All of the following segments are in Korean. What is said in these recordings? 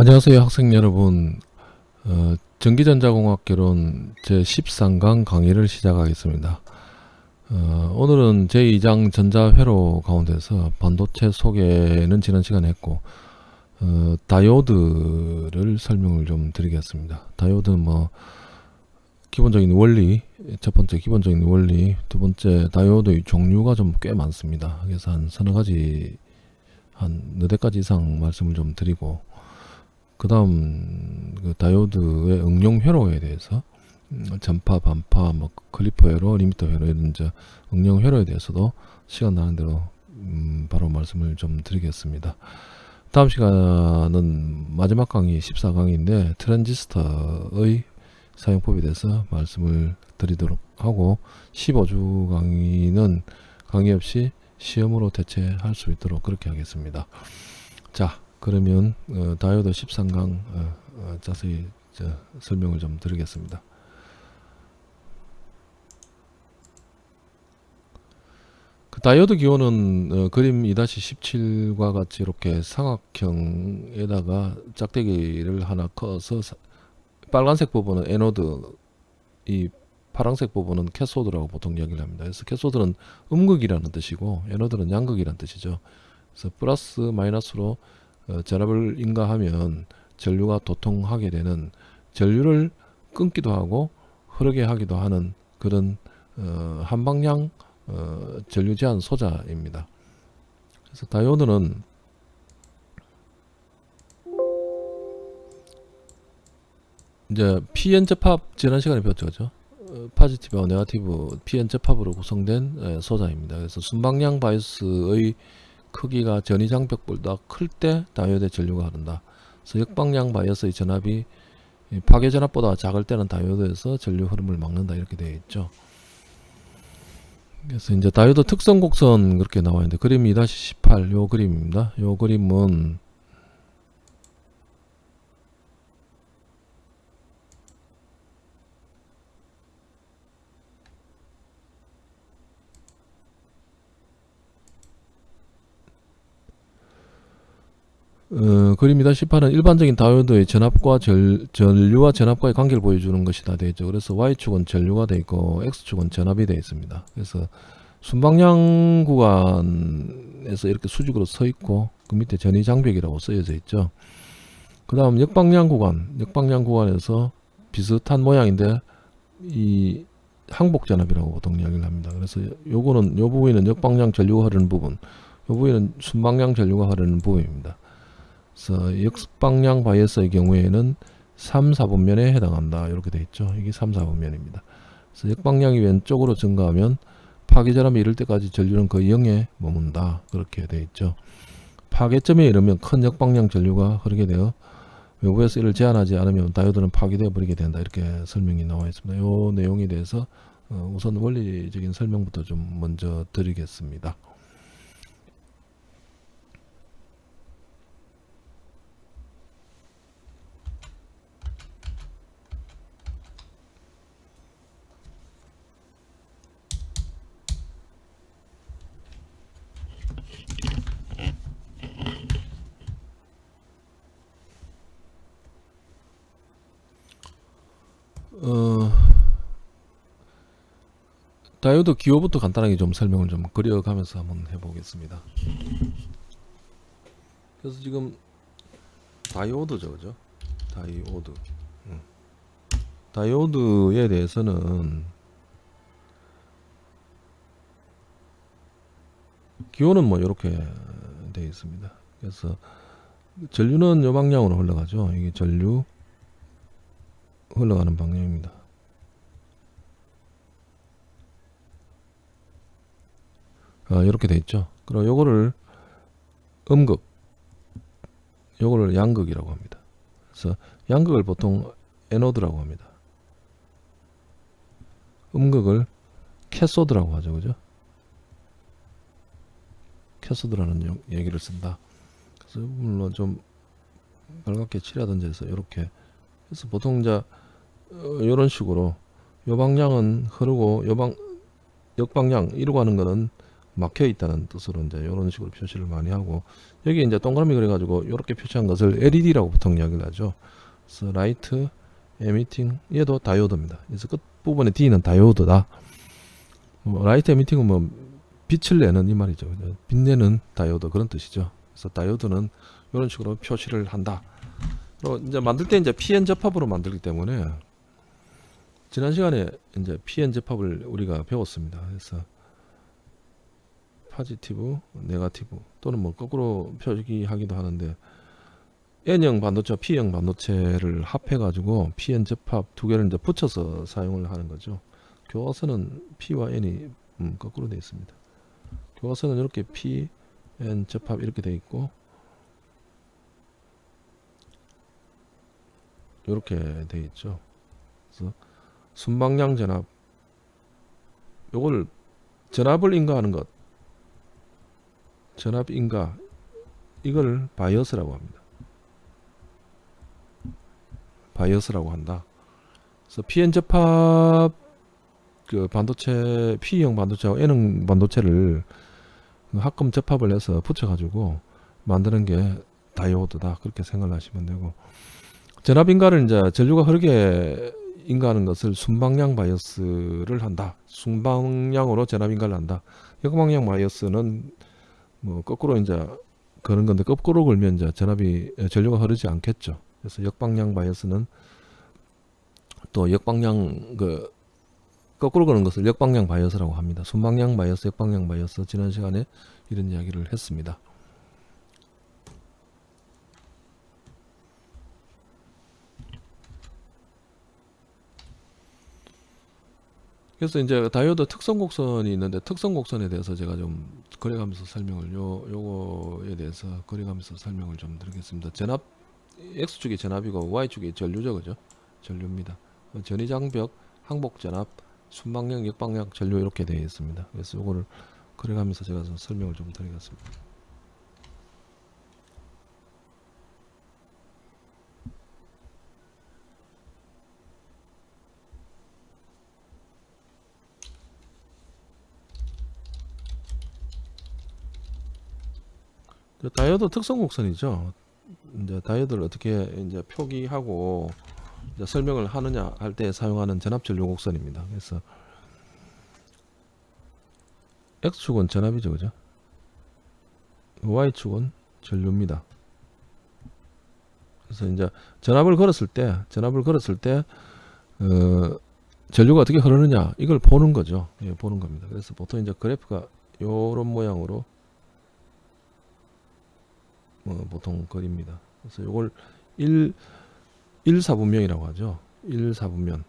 안녕하세요 학생 여러분. 어, 전기전자공학개론 제13강 강의를 시작하겠습니다. 어, 오늘은 제2장 전자회로 가운데서 반도체 소개는 지난 시간에 했고 어, 다이오드를 설명을 좀 드리겠습니다. 다이오드는 뭐 기본적인 원리 첫 번째 기본적인 원리 두 번째 다이오드의 종류가 좀 꽤 많습니다. 그래서 한 서너 가지 한 너댓 가지 이상 말씀을 좀 드리고 그 다음 그 다이오드의 응용 회로에 대해서 음, 전파, 반파, 뭐 clipper 회로, limiter 회로 이런 이제 응용 회로에 대해서도 시간 나는 대로 음 바로 말씀을 좀 드리겠습니다. 다음 시간은 마지막 강의 14강인데 트랜지스터의 사용법에 대해서 말씀을 드리도록 하고 15주 강의는 강의 없이 시험으로 대체할 수 있도록 그렇게 하겠습니다. 자 그러면 어, 다이오드 13강 어, 어, 자세히 설명을 좀 드리겠습니다. 그 다이오드 기호는 어, 그림 2-17과 같이 이렇게 삼각형에다가 짝대기를 하나 그어서 사, 빨간색 부분은 애노드 이 파란색 부분은 캐소드라고 보통 이야기를 합니다. 그래서 캐소드는 음극이라는 뜻이고 애노드는 양극이라는 뜻이죠. 그래서 플러스 마이너스로 어, 전압을 인가하면 전류가 도통하게 되는 전류를 끊기도 하고 흐르게 하기도 하는 그런 어, 한방향 어, 전류 제한 소자입니다. 그래서 다이오드는 이제 PN 접합 지난 시간에 배웠죠? 어, positive와 negative PN 접합으로 구성된 에, 소자입니다. 그래서 순방향 바이어스의 크기가 전위장벽보다 클 때 다이오드의 전류가 흐른다. 역방향 바이어스의 전압이 파괴 전압보다 작을 때는 다이오드에서 전류 흐름을 막는다 이렇게 되어 있죠. 그래서 이제 다이오드 특성 곡선 그렇게 나와 있는데 그림 2-18 요 그림입니다. 요 그림은 어, 그림이다 18은 일반적인 다이오드의 전압과 절, 전류와 전압과의 관계를 보여주는 것이다 되죠. 그래서 Y축은 전류가 되어 있고 X축은 전압이 되어 있습니다. 그래서 순방향 구간에서 이렇게 수직으로 서 있고 그 밑에 전위 장벽이라고 쓰여져 있죠. 그 다음 역방향 구간, 역방향 구간에서 비슷한 모양인데 이 항복 전압이라고 보통 이야기를 합니다. 그래서 요거는 요 부분은 역방향 전류가 흐르는 부분, 요 부분은 순방향 전류가 흐르는 부분입니다. 그래서 역방향 바이어스의 경우에는 3, 4분면에 해당한다. 이렇게 되어 있죠. 이게 3, 4분면입니다. 그래서 역방향이 왼쪽으로 증가하면 파괴전압이 이를 때까지 전류는 거의 0에 머문다. 그렇게 되어 있죠. 파괴점에 이르면 큰 역방향 전류가 흐르게 되어 외부에서 이를 제한하지 않으면 다이오드는 파괴되어 버리게 된다. 이렇게 설명이 나와 있습니다. 이 내용에 대해서 어, 우선 원리적인 설명부터 좀 먼저 드리겠습니다. 어, 다이오드 기호부터 간단하게 좀 설명을 좀 그려가면서 한번 해보겠습니다. 그래서 지금 다이오드죠, 그죠? 다이오드. 음. 다이오드에 대해서는 기호는 뭐 이렇게 되어 있습니다. 그래서 전류는 요 방향으로 흘러가죠. 이게 전류 흘러가는 방향입니다. 아, 이렇게 돼 있죠. 그럼 요거를 음극, 요거를 양극이라고 합니다. 그래서 양극을 보통 에노드라고 합니다. 음극을 캐소드라고 하죠. 그죠? 캐소드라는 얘기를 쓴다. 그래서 물론 좀 빨갛게 칠하든지 해서 이렇게 그래서 보통 이제 이런 어, 식으로 요 방향은 흐르고 요방 역방향 이러고 하는 거는 막혀 있다는 뜻으로 이제 이런 식으로 표시를 많이 하고 여기 이제 동그라미 그래 가지고 이렇게 표시한 것을 LED라고 보통 이야기를 하죠. 그래서 light emitting 얘도 다이오드입니다. 그래서 끝 부분에 D는 다이오드다. 뭐 light emitting은 뭐 빛을 내는 이 말이죠. 빛내는 다이오드 그런 뜻이죠. 그래서 다이오드는 이런 식으로 표시를 한다. 그리고 이제 만들 때 이제 PN 접합으로 만들기 때문에 지난 시간에 이제 PN 접합을 우리가 배웠습니다. 그래서 positive, negative 또는 뭐 거꾸로 표기하기도 하는데 N형 반도체와 P형 반도체를 합해 가지고 PN 접합 두 개를 이제 붙여서 사용을 하는 거죠. 교과서는 P와 N이 음, 거꾸로 되어 있습니다. 교과서는 이렇게 P, N 접합 이렇게 되어 있고 이렇게 되어 있죠. 그래서 순방향 전압. 요걸 전압을 인가하는 것. 전압 인가. 이걸 바이어스라고 합니다. 바이어스라고 한다. 그래서 PN 접합 그 반도체 P형 반도체와 N형 반도체를 합금 접합을 해서 붙여가지고 만드는 게 다이오드다. 그렇게 생각을 하시면 되고. 전압 인가를 이제 전류가 흐르게 인가하는 것을 순방향 바이어스를 한다. 순방향으로 전압 인가를 한다. 역방향 바이어스는 뭐 거꾸로 이제 그런 건데 거꾸로 걸면 이제 전압이 전류가 흐르지 않겠죠. 그래서 역방향 바이어스는 또 역방향 그 거꾸로 거는 것을 역방향 바이어스라고 합니다. 순방향 바이어스, 역방향 바이어스 지난 시간에 이런 이야기를 했습니다. 그래서 이제 다이오드 특성 곡선이 있는데 특성 곡선에 대해서 제가 좀 그려가면서 설명을 요 요거에 대해서 그려가면서 설명을 좀 드리겠습니다. 전압 x축이 전압이고 y축이 전류죠, 그죠? 전류입니다. 전위장벽, 항복전압, 순방향, 역방향 전류 이렇게 되어 있습니다. 그래서 요거를 그려가면서 제가 좀 설명을 좀 드리겠습니다. 그 다이오드 특성 곡선이죠. 이제 다이오드를 어떻게 이제 표기하고 이제 설명을 하느냐 할 때 사용하는 전압 전류 곡선입니다. 그래서 x축은 전압이죠, 그죠? y축은 전류입니다. 그래서 이제 전압을 걸었을 때, 전압을 걸었을 때, 어, 전류가 어떻게 흐르느냐 이걸 보는 거죠. 예, 보는 겁니다. 그래서 보통 이제 그래프가 요런 모양으로 어, 보통 그립니다. 그래서 이걸 1, 1사분면이라고 하죠. 1사분면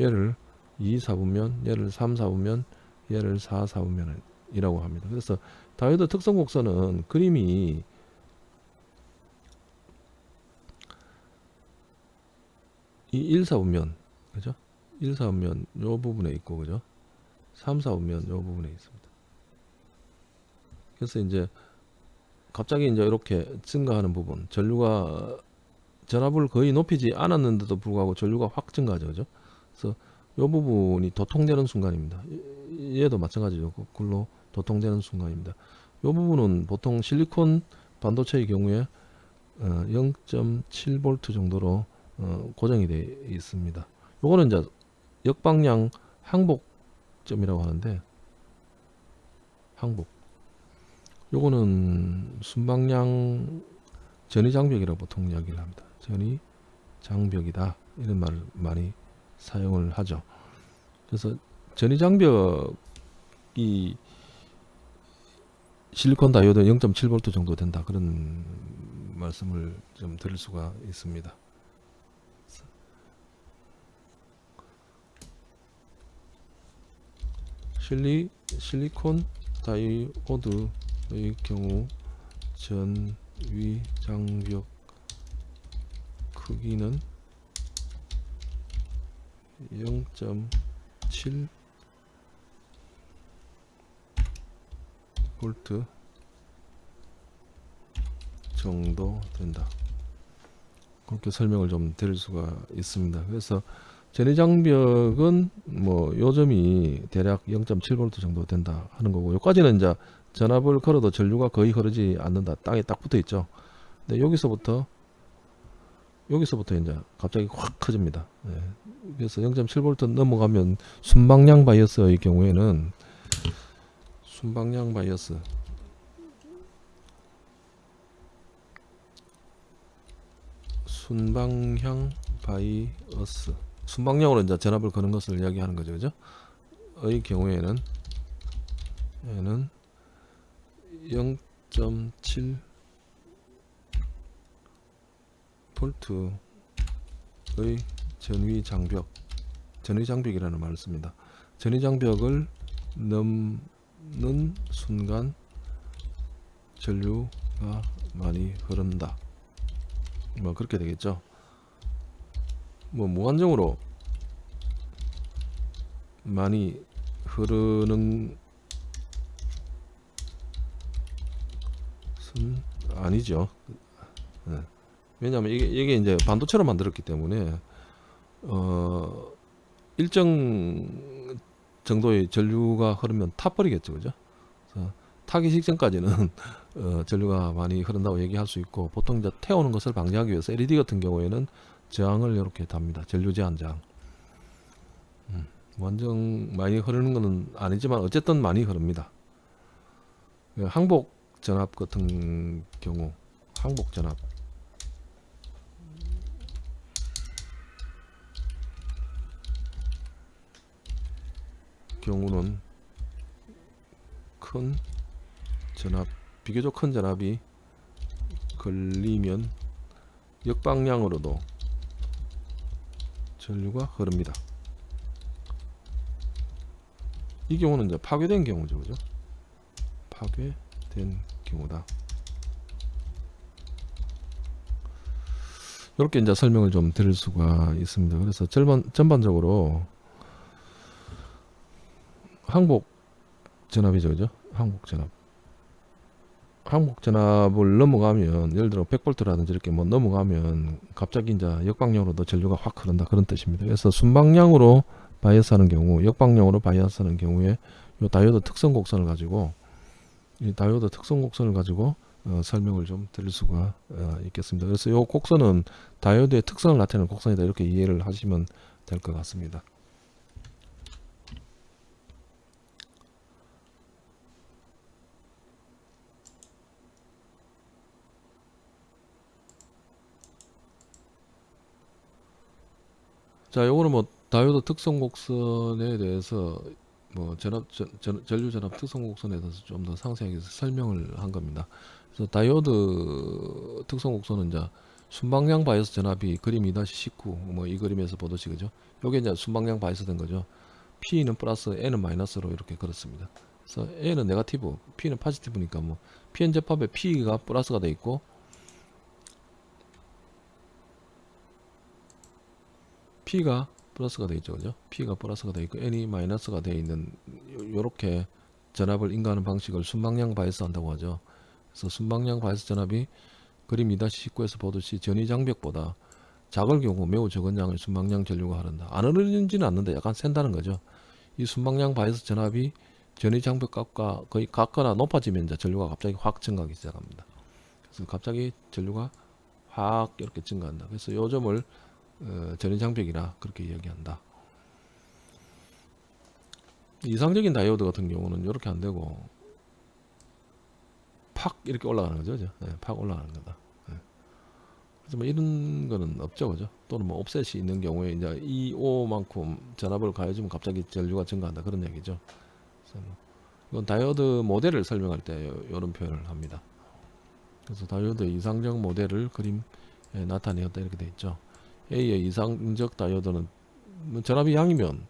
얘를 2사분면, 얘를 3사분면, 얘를 4사분면이라고 합니다. 그래서 다이오드 특성 곡선은 그림이 이 1사분면, 그죠? 1사분면 요 부분에 있고, 그죠? 3사분면 요 부분에 있습니다. 그래서 이제 갑자기 이제 이렇게 증가하는 부분 전류가 전압을 거의 높이지 않았는데도 불구하고 전류가 확 증가하죠 그죠? 그래서 이 부분이 도통되는 순간입니다. 얘도 마찬가지죠. 거꾸로 도통되는 순간입니다. 이 부분은 보통 실리콘 반도체의 경우에 0.7V 정도로 어, 고정이 되어 있습니다. 요거는 이제 역방향 항복점이라고 하는데 항복 요거는 순방향 전위장벽이라고 보통 이야기를 합니다. 전위장벽이다 이런 말을 많이 사용을 하죠. 그래서 전위장벽이 실리콘 다이오드 0.7V 정도 된다 그런 말씀을 좀 드릴 수가 있습니다. 실리 실리콘 다이오드 의 경우 전 위 장벽 크기는 0.7 볼트 정도 된다. 그렇게 설명을 좀 드릴 수가 있습니다. 그래서 전위 장벽은 뭐 요점이 대략 0.7V 정도 된다 하는 거고 여기까지는 이제 전압을 걸어도 전류가 거의 흐르지 않는다. 땅에 딱 붙어 있죠. 근데 여기서부터 여기서부터 이제 갑자기 확 커집니다. 예. 그래서 0.7V 넘어가면 순방향 바이어스의 경우에는 순방향 바이어스. 순방향 바이어스. 순방향으로 이제 전압을 거는 것을 이야기하는 거죠. 그죠? 의 경우에는 얘는 0.7 볼트의 전위 장벽 전위 장벽이라는 말을 씁니다. 전위 장벽을 넘는 순간 전류가 많이 흐른다. 뭐 그렇게 되겠죠. 뭐 무한정으로 많이 흐르는 순 아니죠. 네. 왜냐하면 이게, 이게 이제 반도체로 만들었기 때문에 어 일정 정도의 전류가 흐르면 타버리겠죠. 그죠? 타기 직전까지는 어, 전류가 많이 흐른다고 얘기할 수 있고 보통 이제 태우는 것을 방지하기 위해서 LED 같은 경우에는 저항을 이렇게 답니다. 전류 제한 저항. 음, 완전 많이 흐르는 것은 아니지만 어쨌든 많이 흐릅니다. 그 항복 전압 같은 경우 항복 전압 경우는 큰 전압 비교적 큰 전압이 걸리면 역방향으로도 전류가 흐릅니다. 이 경우는 이제 파괴된 경우죠, 그죠? 파괴된 경우다. 이렇게 이제 설명을 좀 드릴 수가 있습니다. 그래서 전반, 전반적으로 항복 전압이죠, 그죠? 항복 전압. 항복 전압을 넘어가면 예를 들어 100V라든지 이렇게 뭐 넘어가면 갑자기 이제 역방향으로도 전류가 확 흐른다 그런 뜻입니다. 그래서 순방향으로 바이어스 하는 경우, 역방향으로 바이어스 하는 경우에 이 다이오드 특성 곡선을 가지고 이 다이오드 특성 곡선을 가지고 어, 설명을 좀 드릴 수가 어, 있겠습니다. 그래서 이 곡선은 다이오드의 특성을 나타내는 곡선이다 이렇게 이해를 하시면 될 것 같습니다. 자, 요거는 뭐 다이오드 특성 곡선에 대해서 뭐 전압 전, 전, 전류 전압 특성 곡선에 대해서 좀 더 상세하게 설명을 한 겁니다. 그래서 다이오드 특성 곡선은 이제 순방향 바이어스 전압이 그림 2-19 뭐 이 그림에서 보듯이 그죠? 요게 이제 순방향 바이어스 된 거죠. P는 플러스 N은 마이너스로 이렇게 그렇습니다. 그래서 N은 네가티브, P는 파지티브니까 뭐 PN 접합에 P가 플러스가 돼 있고 P가 플러스가 되어 있죠 그죠? P가 플러스가 되어 있고 N이 마이너스가 되어 있는 요렇게 전압을 인가하는 방식을 순방향 바이어스 한다고 하죠. 그래서 순방향 바이어스 전압이 그림 2-19에서 보듯이 전위 장벽보다 작을 경우 매우 적은 양의 순방향 전류가 흐른다. 안 흐르지는 않는데 약간 샌다는 거죠. 이 순방향 바이어스 전압이 전위 장벽 값과 거의 같거나 높아지면 이제 전류가 갑자기 확 증가하기 시작합니다. 그래서 갑자기 전류가 확 이렇게 증가한다. 그래서 요 점을 어, 전위장벽이라 그렇게 이야기한다. 이상적인 다이오드 같은 경우는 이렇게 안 되고 팍 이렇게 올라가는 거죠? 네, 팍 올라가는 거다. 네. 그래서 뭐 이런 거는 없죠, 그죠? 또는 뭐 옵셋이 있는 경우에 이제 이 O만큼 전압을 가해주면 갑자기 전류가 증가한다 그런 얘기죠. 뭐 이건 다이오드 모델을 설명할 때 이런 표현을 합니다. 그래서 다이오드 이상적 모델을 그림에 나타내었다 이렇게 돼 있죠. A의 이상적 다이오드는 뭐 전압이 양이면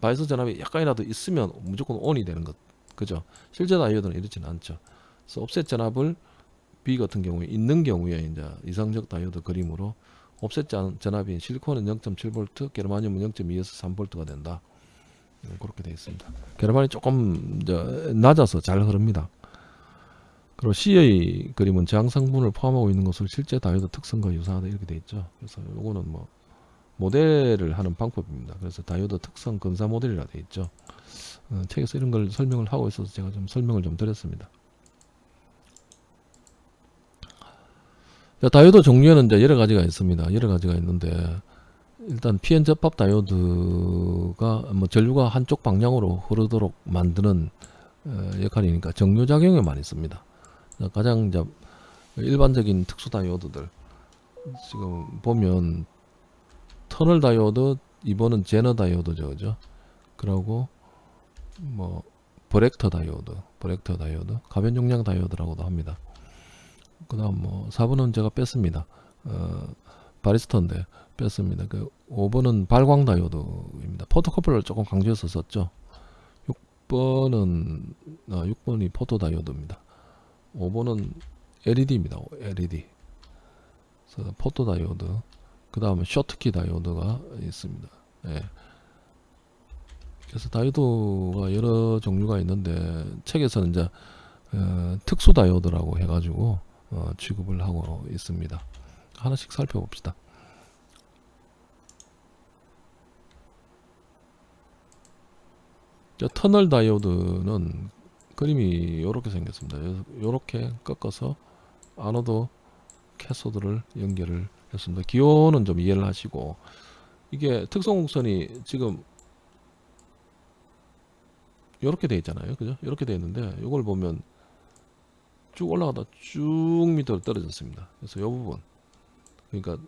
바이어스 전압이 약간이라도 있으면 무조건 ON이 되는 것 그죠? 실제 다이오드는 이렇지는 않죠. 그래서 offset 전압을 B 같은 경우에 있는 경우에 이제 이상적 다이오드 그림으로 offset 전압인 실리콘은 0.7V 게르마늄은 0.2에서 3V가 된다. 네, 그렇게 되어 있습니다. 게르마늄이 조금 낮아서 잘 흐릅니다 그리고 C의 그림은 저항 성분을 포함하고 있는 것을 실제 다이오드 특성과 유사하다 이렇게 되어 있죠. 그래서 요거는 뭐 모델을 하는 방법입니다. 그래서 다이오드 특성 근사 모델이라 되어 있죠. 어, 책에서 이런 걸 설명을 하고 있어서 제가 좀 설명을 좀 드렸습니다. 자, 다이오드 종류에는 이제 여러 가지가 있습니다. 여러 가지가 있는데 일단 PN 접합 다이오드가 뭐 전류가 한쪽 방향으로 흐르도록 만드는 어, 역할이니까 정류작용에 많이 씁니다. 가장 이제 일반적인 특수 다이오드들. 지금 보면 터널 다이오드 이번은 제너 다이오드죠 그죠? 그리고 뭐 varactor 다이오드 varactor 다이오드 가변 용량 다이오드라고도 합니다. 그 다음 뭐 4번은 제가 뺐습니다. 어, 바리스터인데 뺐습니다. 그 5번은 발광 다이오드입니다. photocoupler를 조금 강조해서 썼죠. 6번은 아, 6번이 포토 다이오드입니다 5번은 LED입니다. LED 그래서 포토 다이오드 그 다음에 쇼트키 다이오드가 있습니다. 예. 그래서 다이오드가 여러 종류가 있는데 책에서는 이제 어, 특수 다이오드라고 해가지고 어, 취급을 하고 있습니다. 하나씩 살펴봅시다. 저 터널 다이오드는 그림이 이렇게 생겼습니다 이렇게 꺾어서 아노드 캐소드를 연결을 했습니다. 기호는 좀 이해를 하시고 이게 특성 곡선이 지금 이렇게 돼 있잖아요. 그죠? 이렇게 돼 있는데 이걸 보면 쭉 올라가다 쭉 밑으로 떨어졌습니다. 그래서 이 부분 그러니까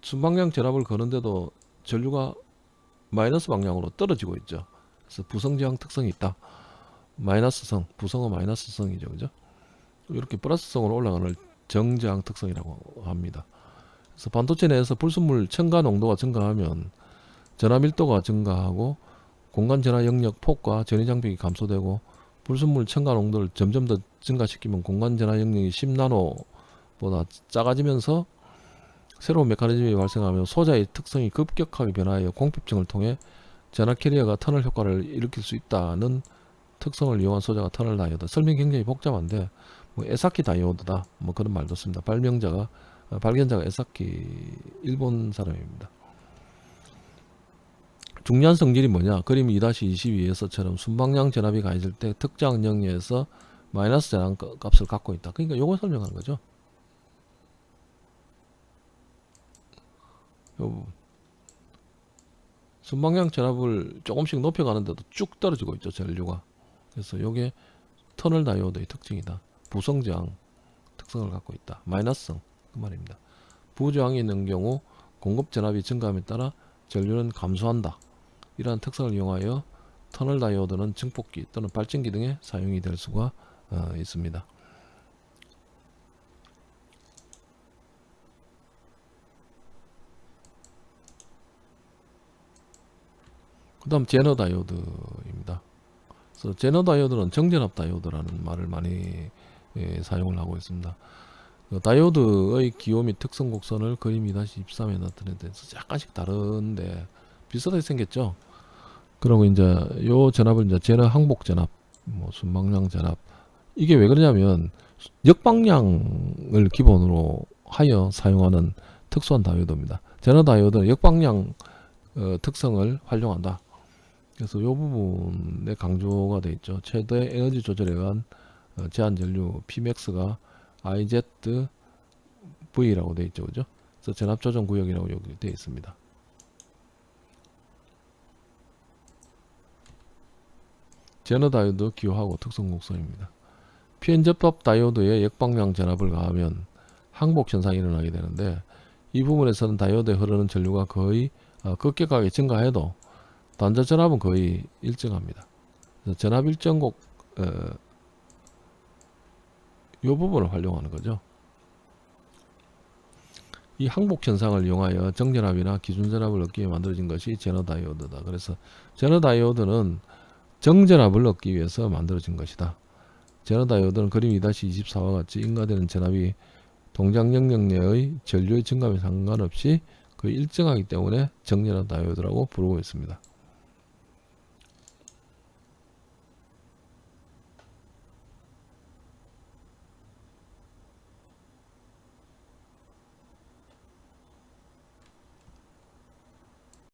순방향 전압을 거는데도 전류가 마이너스 방향으로 떨어지고 있죠. 그래서 부성지향 특성이 있다. 마이너스성, 부성은 마이너스성이죠. 그죠? 이렇게 플러스성으로 올라가는 정저항 특성이라고 합니다. 그래서 반도체 내에서 불순물 첨가 농도가 증가하면 전압 밀도가 증가하고 공간 전화 영역 폭과 전위 장벽이 감소되고 불순물 첨가 농도를 점점 더 증가시키면 공간 전화 영역이 10나노보다 작아지면서 새로운 메커니즘이 발생하며 소자의 특성이 급격하게 변화하여 공핍층을 통해 전하 carrier가 터널 효과를 일으킬 수 있다는 특성을 이용한 소자가 터널 다이오드 설명이 굉장히 복잡한데 뭐 에사키 다이오드다. 뭐 그런 말도 씁니다. 발명자가 어, 발견자가 에사키 일본 사람입니다. 중요한 성질이 뭐냐? 그림 2-22에서처럼 순방향 전압이 가해질 때 특정 영역에서 마이너스 전압 값을 갖고 있다. 그러니까 요거 설명한 거죠. 순방향 전압을 조금씩 높여가는데도 쭉 떨어지고 있죠 전류가 그래서 요게 터널 다이오드의 특징이다 부성저항 특성을 갖고 있다. 마이너스성 그 말입니다. 부저항이 있는 경우 공급 전압이 증가함에 따라 전류는 감소한다. 이러한 특성을 이용하여 터널 다이오드는 증폭기 또는 발전기 등에 사용이 될 수가 어, 있습니다. 그 다음 제너 다이오드입니다. 그래서 제너 다이오드는 정전압 다이오드라는 말을 많이 예, 사용을 하고 있습니다. 그 다이오드의 기호 및 특성 곡선을 그림 2-23에 나타낸 데서 약간씩 다른데 비슷하게 생겼죠. 그리고 이제 요 전압을 이제 제너 항복 전압, 뭐 순방향 전압 이게 왜 그러냐면 역방향을 기본으로 하여 사용하는 특수한 다이오드입니다. 제너 다이오드는 역방향 어, 특성을 활용한다. 그래서 이 부분에 강조가 되어 있죠. 최대 에너지 조절에 의한 어, 제한 전류 Pmax가 IZV라고 되어 있죠. 그죠? 그래서 전압 조정 구역이라고 여기 되어 있습니다. 제너 다이오드 기호하고 특성 곡선입니다. PN 접합 다이오드에 역방향 전압을 가하면 항복 현상이 일어나게 되는데 이 부분에서는 다이오드에 흐르는 전류가 거의 어, 급격하게 증가해도 단자 전압은 거의 일정합니다. 전압 일정곡 어, 이 부분을 활용하는 거죠. 이 항복 현상을 이용하여 정전압이나 기준전압을 얻기 위해 만들어진 것이 제너 다이오드다. 그래서 제너 다이오드는 정전압을 얻기 위해서 만들어진 것이다. 제너 다이오드는 그림 2-24와 같이 인가되는 전압이 동작 영역 내의 전류의 증감에 상관없이 그 일정하기 때문에 정전압 다이오드라고 부르고 있습니다.